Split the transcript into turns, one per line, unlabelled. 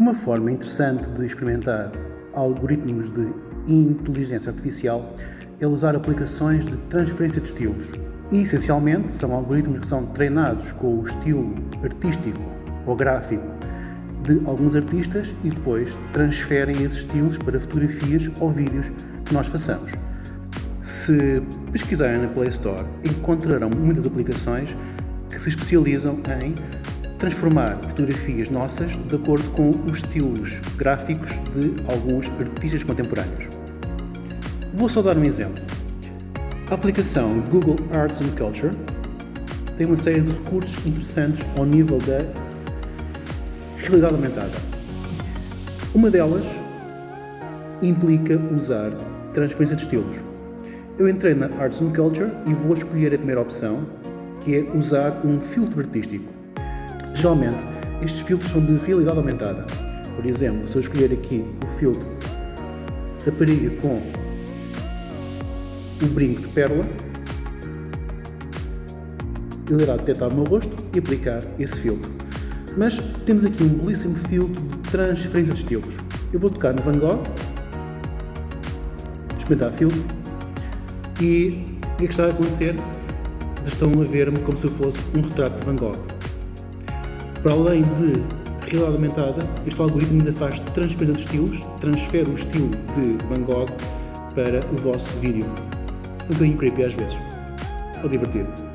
Uma forma interessante de experimentar algoritmos de inteligência artificial é usar aplicações de transferência de estilos. E, essencialmente, são algoritmos que são treinados com o estilo artístico ou gráfico de alguns artistas e depois transferem esses estilos para fotografias ou vídeos que nós façamos. Se pesquisarem na Play Store, encontrarão muitas aplicações que se especializam em transformar fotografias nossas de acordo com os estilos gráficos de alguns artistas contemporâneos. Vou só dar um exemplo. A aplicação Google Arts and Culture tem uma série de recursos interessantes ao nível da realidade aumentada. Uma delas implica usar transferência de estilos. Eu entrei na Arts and Culture e vou escolher a primeira opção, que é usar um filtro artístico. Geralmente, estes filtros são de realidade aumentada. Por exemplo, se eu escolher aqui o filtro rapariga com o brinco de pérola, ele irá detectar o meu rosto e aplicar esse filtro. Mas temos aqui um belíssimo filtro de transferência de estilos. Eu vou tocar no Van Gogh, experimentar filtro, e o que é está a acontecer? Vocês estão a ver-me como se eu fosse um retrato de Van Gogh. Para além de realidade aumentada, este algoritmo ainda faz transferência de estilos, transfere o estilo de Van Gogh para o vosso vídeo. Um bocadinho creepy às vezes, ou divertido.